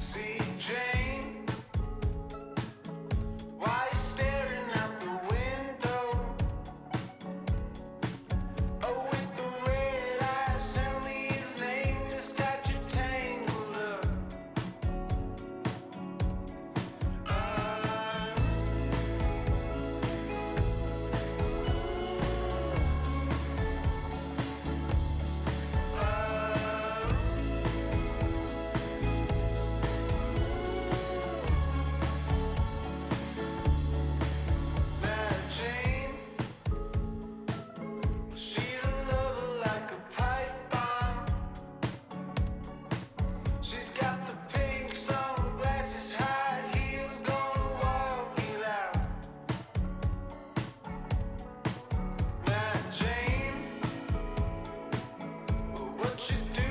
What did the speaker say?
See what you do.